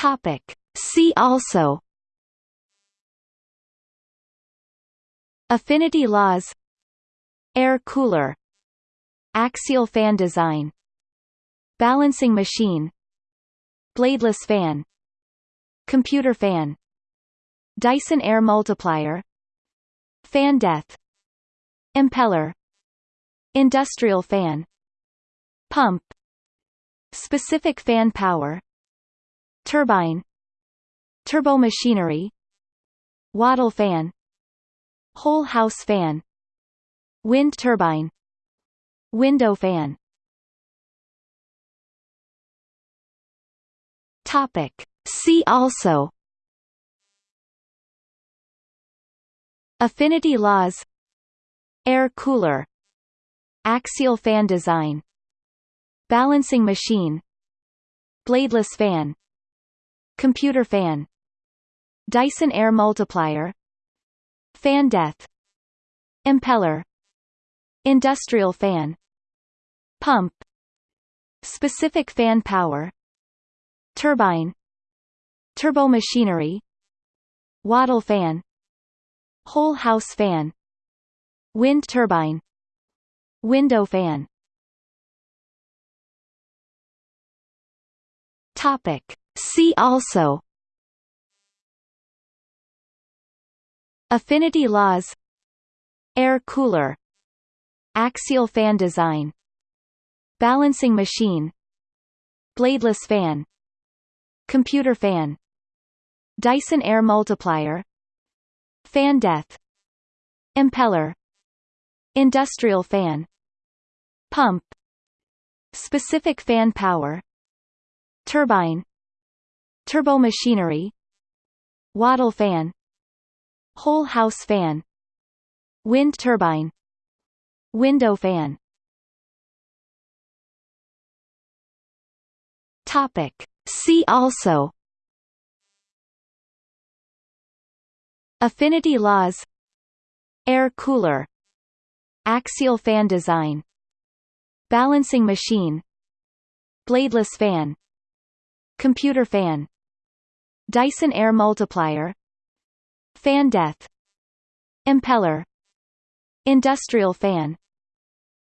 Topic. See also Affinity laws Air cooler Axial fan design Balancing machine Bladeless fan Computer fan Dyson air multiplier Fan death Impeller Industrial fan Pump Specific fan power Turbine Turbomachinery Wattle fan Whole house fan Wind turbine Window fan. Topic. See also. Affinity laws. Air cooler. Axial fan design. Balancing machine. Bladeless fan Computer fan. Dyson air multiplier. Fan death. Impeller. Industrial fan. Pump. Specific fan power. Turbine. Turbomachinery Wattle fan. Whole house fan. Wind turbine. Window fan. Topic. See also Affinity laws Air cooler Axial fan design Balancing machine Bladeless fan Computer fan Dyson air multiplier Fan death Impeller Industrial fan Pump Specific fan power Turbine Turbomachinery Wattle fan Whole house fan Wind turbine Window fan. Topic. See also. Affinity laws. Air cooler. Axial fan design. Balancing machine. Bladeless fan. Computer fan Dyson air multiplier. Fan death. Impeller. Industrial fan.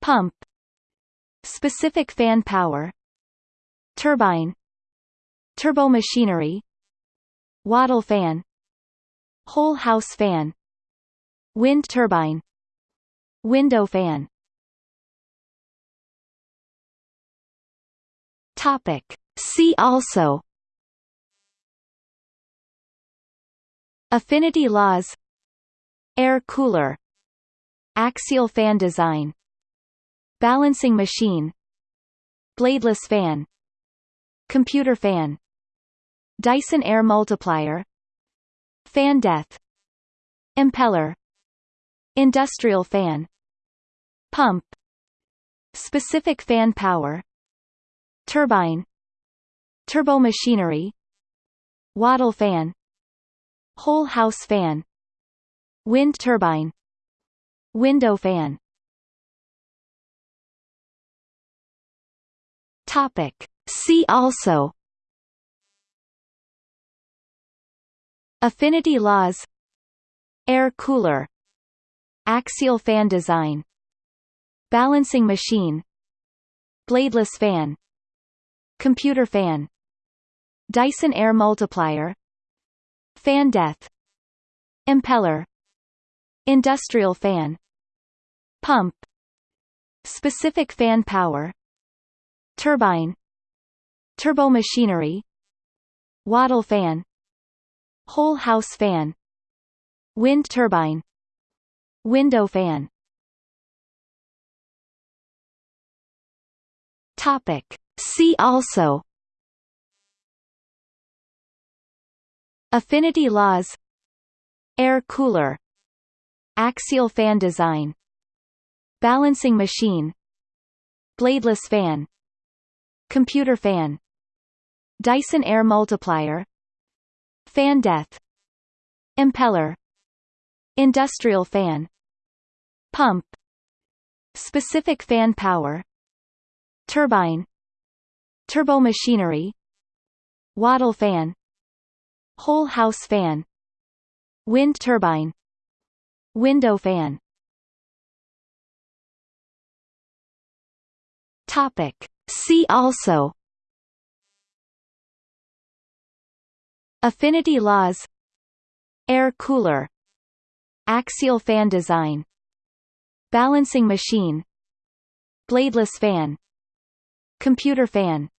Pump. Specific fan power. Turbine. Turbomachinery Wattle fan. Whole house fan. Wind turbine. Window fan. Topic. See also Affinity laws. Air cooler. Axial fan design. Balancing machine. Bladeless fan. Computer fan. Dyson air multiplier. Fan death Impeller. Industrial fan. Pump. Specific fan power. Turbine. Turbomachinery Wattle fan Whole house fan. Wind turbine. Window fan. Topic. See also. Affinity laws. Air cooler. Axial fan design. Balancing machine. Bladeless fan. Computer fan. Dyson air multiplier Fan death. Impeller. Industrial fan. Pump. Specific fan power. Turbine. Turbomachinery Wattle fan. Whole house fan. Wind turbine. Window fan. Topic. See also Affinity laws. Air cooler. Axial fan design. Balancing machine. Bladeless fan. Computer fan. Dyson air multiplier. Fan death Impeller. Industrial fan. Pump. Specific fan power. Turbine. Turbomachinery Wattle fan Whole house fan. Wind turbine. Window fan. Topic. See also. Affinity laws. Air cooler. Axial fan design. Balancing machine. Bladeless fan. Computer fan.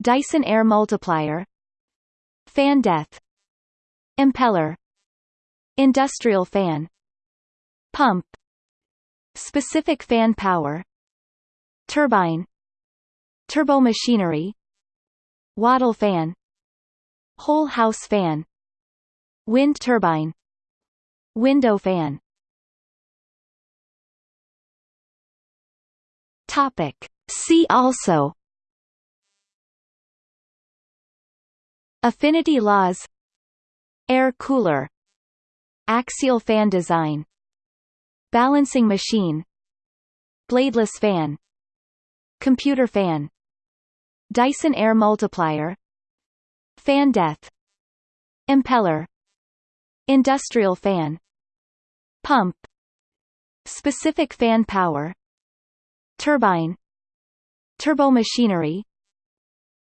Dyson air multiplier Fan death. Impeller. Industrial fan. Pump. Specific fan power. Turbine. Turbomachinery Wattle fan. Whole house fan. Wind turbine. Window fan. Topic. See also Affinity laws. Air cooler. Axial fan design. Balancing machine. Bladeless fan. Computer fan. Dyson air multiplier. Fan death Impeller. Industrial fan. Pump. Specific fan power. Turbine. Turbomachinery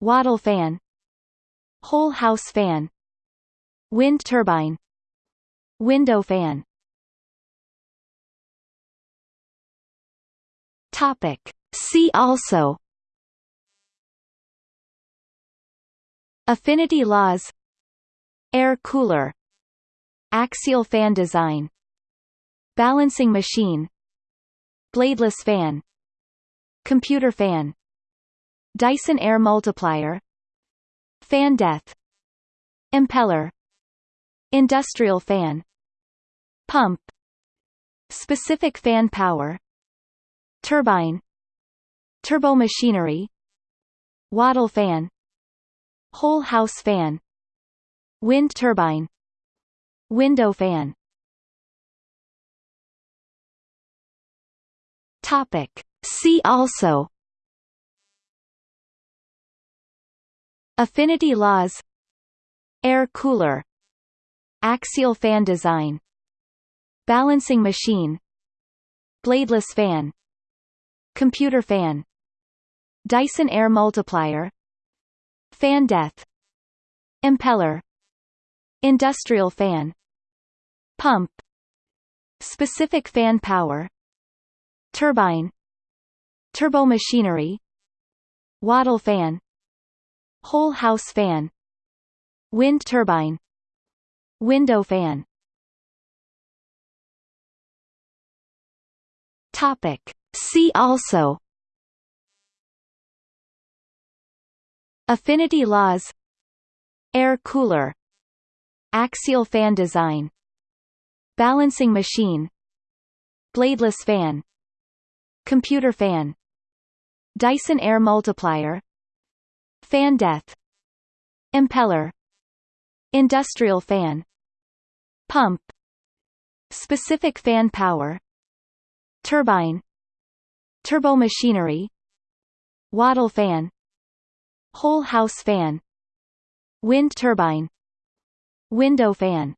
Wattle fan Whole house fan. Wind turbine. Window fan. Topic. See also. Affinity laws. Air cooler. Axial fan design. Balancing machine. Bladeless fan. Computer fan. Dyson air multiplier Fan death. Impeller. Industrial fan. Pump. Specific fan power. Turbine. Turbomachinery Wattle fan. Whole house fan. Wind turbine. Window fan. Topic. See also Affinity laws. Air cooler. Axial fan design. Balancing machine. Bladeless fan. Computer fan. Dyson air multiplier. Fan death Impeller. Industrial fan. Pump. Specific fan power. Turbine. Turbomachinery Wattle fan Whole house fan. Wind turbine. Window fan. Topic. See also. Affinity laws. Air cooler. Axial fan design. Balancing machine. Bladeless fan. Computer fan. Dyson air multiplier Fan death Impeller Industrial fan Pump Specific fan power Turbine Turbomachinery Wattle fan Whole house fan Wind turbine Window fan.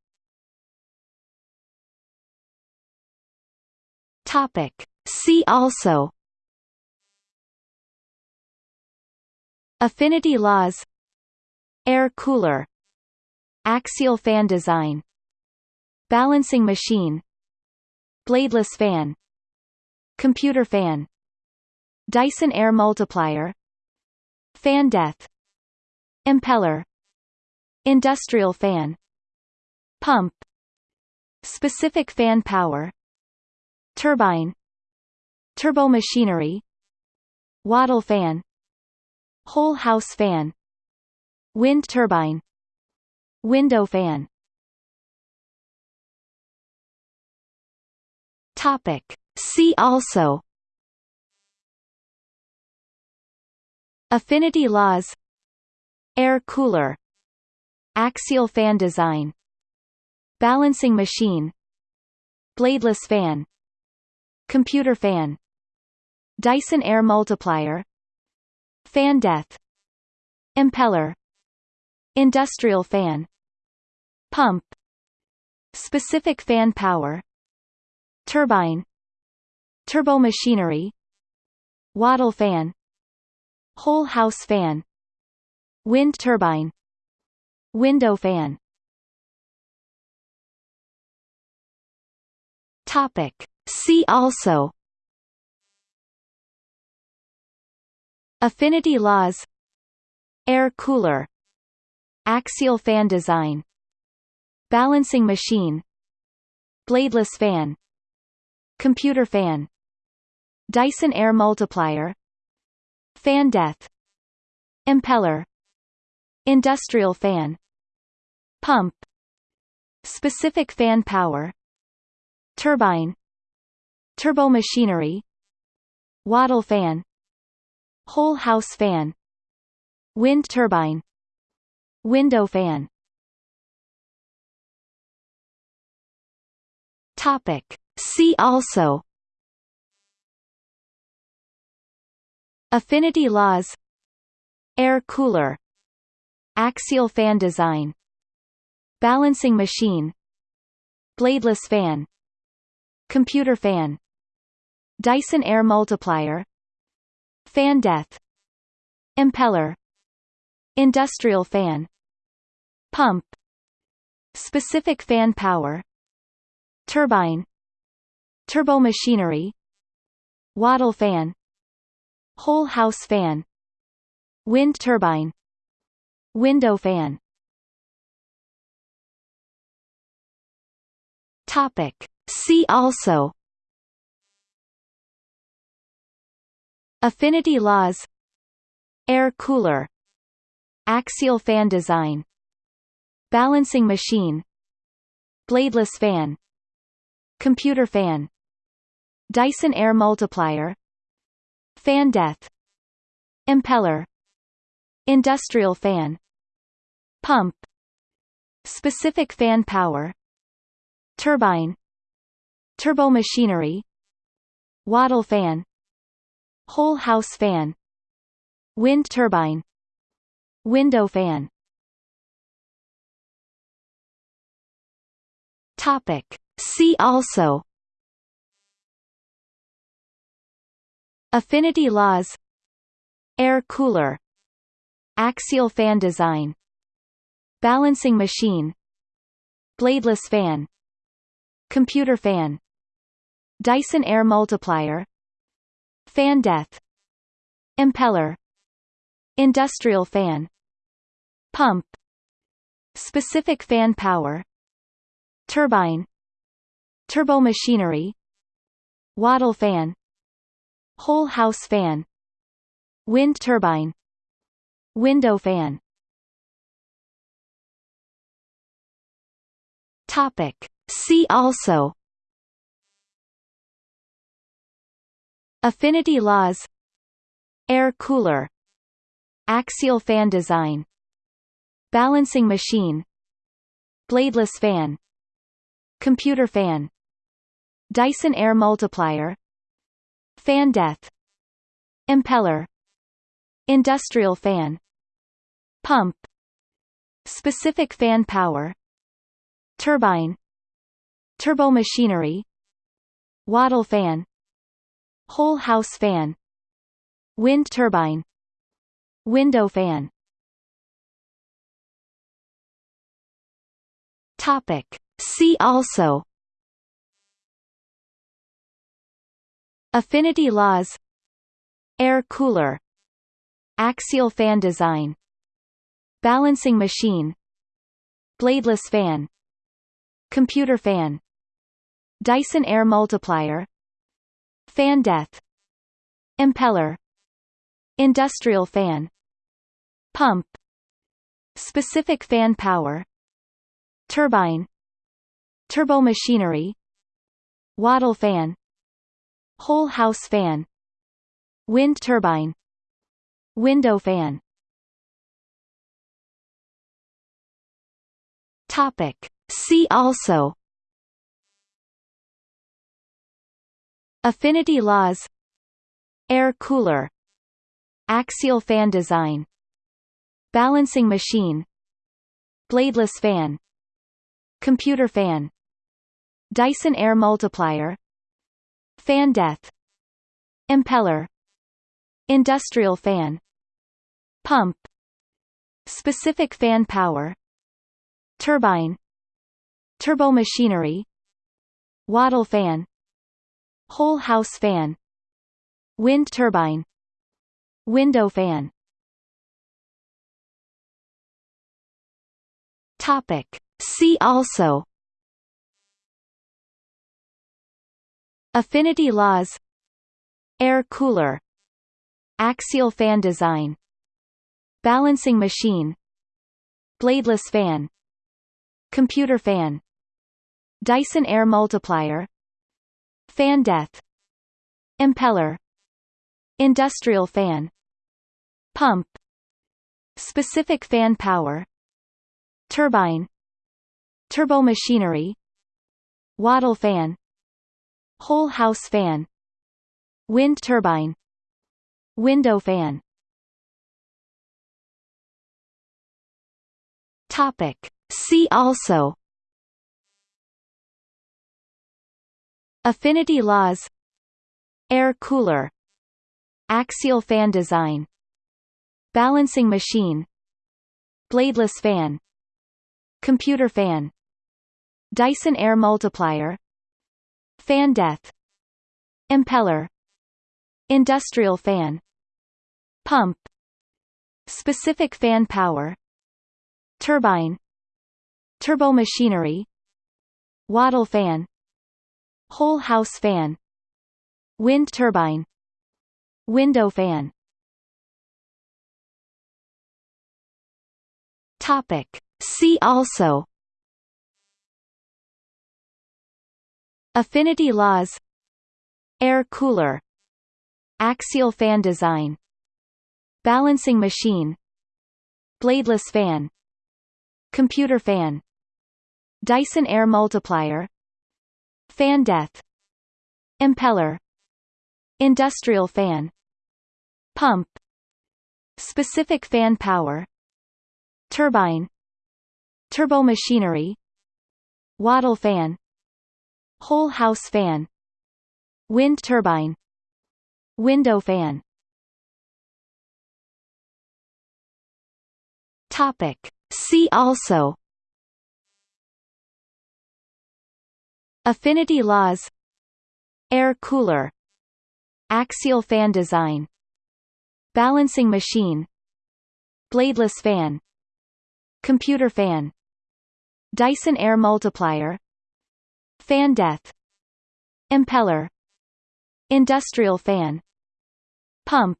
Topic. See also Affinity laws. Air cooler. Axial fan design. Balancing machine. Bladeless fan. Computer fan. Dyson air multiplier. Fan death Impeller. Industrial fan. Pump. Specific fan power. Turbine. Turbomachinery Wattle fan Whole house fan. Wind turbine. Window fan. Topic. See also. Affinity laws. Air cooler. Axial fan design. Balancing machine. Bladeless fan. Computer fan. Dyson air multiplier Fan death Impeller Industrial fan Pump Specific fan power Turbine Turbomachinery Wattle fan Whole house fan Wind turbine Window fan Topic. See also Affinity laws. Air cooler. Axial fan design. Balancing machine. Bladeless fan. Computer fan. Dyson air multiplier. Fan death Impeller. Industrial fan. Pump. Specific fan power. Turbine. Turbomachinery Wattle fan Whole house fan. Wind turbine. Window fan. Topic. See also. Affinity laws. Air cooler. Axial fan design. Balancing machine. Bladeless fan. Computer fan. Dyson air multiplier Fan death Impeller Industrial fan Pump Specific fan power Turbine Turbomachinery Wattle fan Whole house fan Wind turbine Window fan. Topic. See also Affinity laws. Air cooler. Axial fan design. Balancing machine. Bladeless fan. Computer fan. Dyson air multiplier. Fan death Impeller. Industrial fan. Pump. Specific fan power. Turbine. Turbomachinery Wattle fan Whole house fan. Wind turbine. Window fan. Topic. See also. Affinity laws. Air cooler. Axial fan design. Balancing machine. Bladeless fan. Computer fan. Dyson air multiplier Fan death Impeller Industrial fan Pump Specific fan power Turbine Turbomachinery Wattle fan Whole house fan Wind turbine Window fan Topic. See also Affinity laws. Air cooler. Axial fan design. Balancing machine. Bladeless fan. Computer fan. Dyson air multiplier. Fan death Impeller. Industrial fan. Pump. Specific fan power. Turbine. Turbomachinery Wattle fan Whole house fan. Wind turbine. Window fan. Topic. See also. Affinity laws. Air cooler. Axial fan design. Balancing machine. Bladeless fan. Computer fan. Dyson air multiplier Fan death Impeller Industrial fan Pump Specific fan power Turbine Turbomachinery Wattle fan Whole house fan Wind turbine Window fan. Topic. See also Affinity laws. Air cooler. Axial fan design. Balancing machine. Bladeless fan. Computer fan. Dyson air multiplier. Fan death impeller. Industrial fan. Pump. Specific fan power. Turbine. Turbomachinery. Wattle fan whole house fan. Wind turbine. Window fan. Topic. See also. Affinity laws. Air cooler. Axial fan design. Balancing machine. Bladeless fan. Computer fan. Dyson air multiplier fan death impeller industrial fan pump specific fan power turbine turbomachinery wattle fan whole house fan wind turbine window fan. Topic. See also Affinity laws. Air cooler. Axial fan design. Balancing machine. Bladeless fan. Computer fan. Dyson air multiplier. Fan death Impeller. Industrial fan. Pump. Specific fan power. Turbine. Turbomachinery Wattle fan whole house fan. Wind turbine. Window fan. Topic. See also. Affinity laws. Air cooler. Axial fan design. Balancing machine. Bladeless fan. Computer fan. Dyson air multiplier Fan death Impeller Industrial fan Pump Specific fan power Turbine Turbomachinery Wattle fan Whole house fan Wind turbine Window fan. Topic. See also Affinity laws. Air cooler. Axial fan design. Balancing machine. Bladeless fan. Computer fan. Dyson air multiplier. Fan death Impeller. Industrial fan. Pump.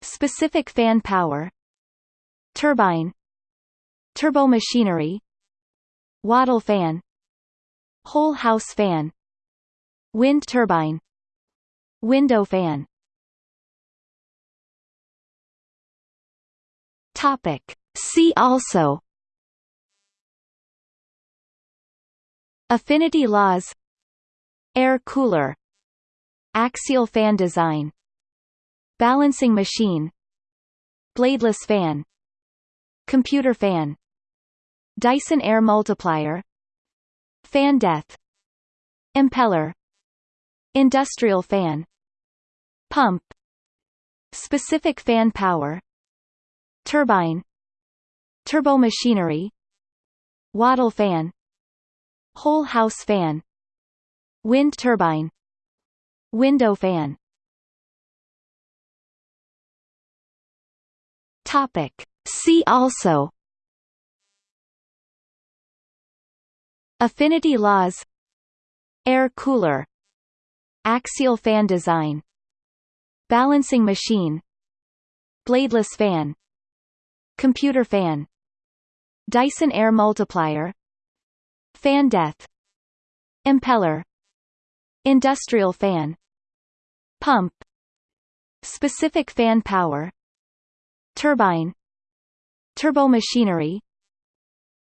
Specific fan power. Turbine. Turbomachinery Wattle fan whole house fan. Wind turbine. Window fan. Topic. See also. Affinity laws. Air cooler. Axial fan design. Balancing machine. Bladeless fan. Computer fan. Dyson air multiplier Fan death. Impeller. Industrial fan. Pump. Specific fan power. Turbine. Turbomachinery Wattle fan. Whole house fan. Wind turbine. Window fan. Topic. See also Affinity laws. Air cooler. Axial fan design. Balancing machine. Bladeless fan. Computer fan. Dyson air multiplier. Fan death Impeller. Industrial fan. Pump. Specific fan power. Turbine. Turbomachinery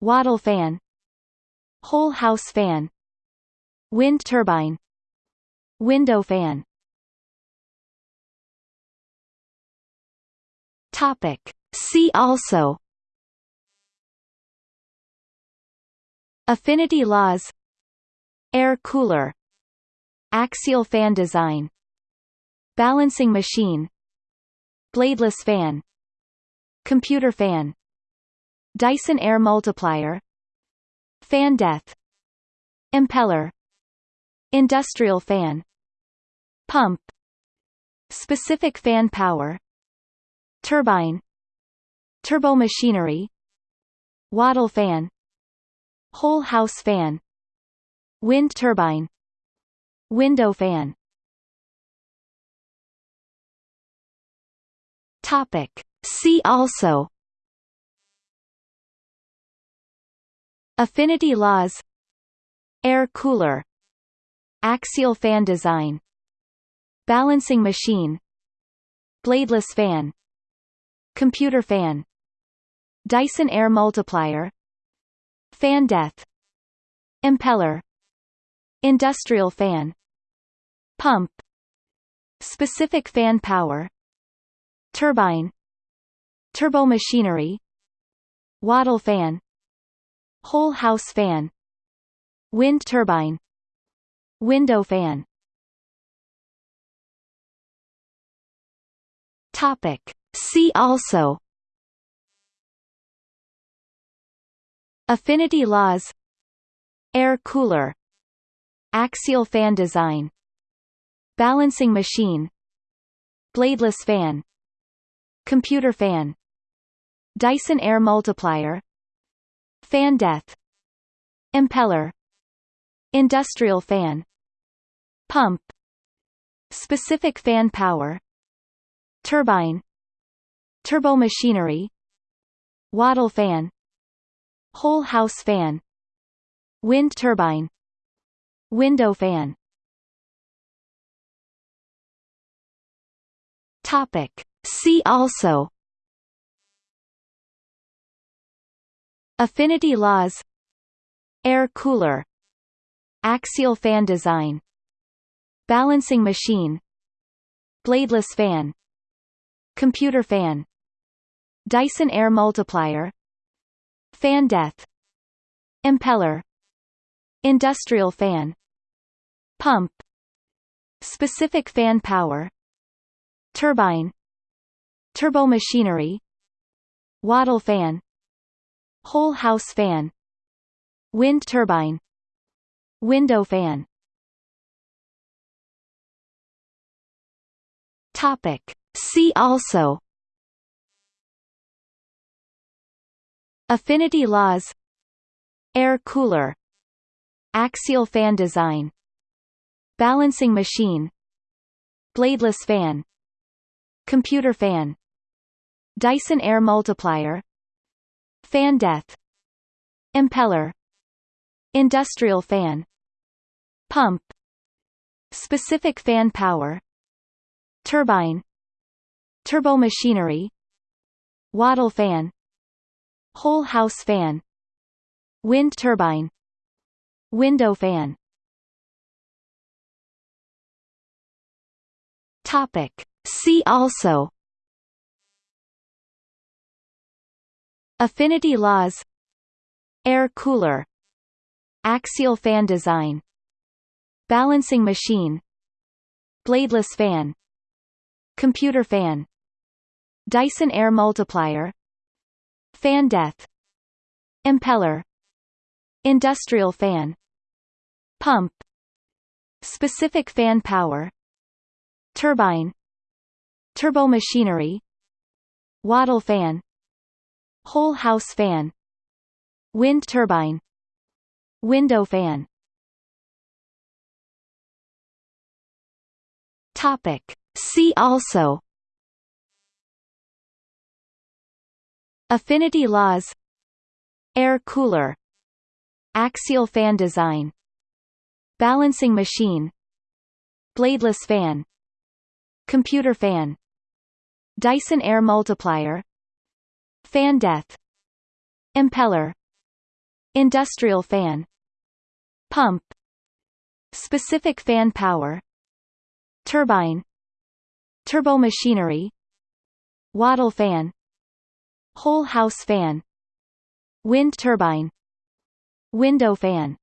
Wattle fan whole house fan. Wind turbine. Window fan. Topic. See also. Affinity laws. Air cooler. Axial fan design. Balancing machine. Bladeless fan. Computer fan. Dyson air multiplier Fan death. Impeller. Industrial fan. Pump. Specific fan power. Turbine. Turbomachinery Wattle fan. Whole house fan. Wind turbine. Window fan. Topic. See also Affinity laws. Air cooler. Axial fan design. Balancing machine. Bladeless fan. Computer fan. Dyson air multiplier. Fan death Impeller. Industrial fan. Pump. Specific fan power. Turbine. Turbomachinery Wattle fan Whole house fan. Wind turbine. Window fan. Topic. See also. Affinity laws. Air cooler. Axial fan design. Balancing machine. Bladeless fan. Computer fan. Dyson air multiplier Fan death. Impeller. Industrial fan. Pump. Specific fan power. Turbine. Turbomachinery Wattle fan. Whole house fan. Wind turbine. Window fan. Topic. See also Affinity laws. Air cooler. Axial fan design. Balancing machine. Bladeless fan. Computer fan. Dyson air multiplier. Fan death Impeller. Industrial fan. Pump. Specific fan power. Turbine. Turbomachinery Wattle fan Whole house fan. Wind turbine. Window fan. Topic. See also. Affinity laws. Air cooler. Axial fan design. Balancing machine. Bladeless fan. Computer fan. Dyson air multiplier Fan death. Impeller. Industrial fan. Pump. Specific fan power. Turbine. Turbomachinery Wattle fan. Whole house fan. Wind turbine. Window fan. Topic. See also Affinity laws. Air cooler. Axial fan design. Balancing machine. Bladeless fan. Computer fan. Dyson air multiplier. Fan death Impeller. Industrial fan. Pump. Specific fan power. Turbine. Turbomachinery Wattle fan Whole house fan. Wind turbine. Window fan. Topic. See also. Affinity laws. Air cooler. Axial fan design. Balancing machine. Bladeless fan. Computer fan. Dyson air multiplier Fan death. Impeller. Industrial fan. Pump. Specific fan power. Turbine. Turbomachinery Wattle fan. Whole house fan. Wind turbine. Window fan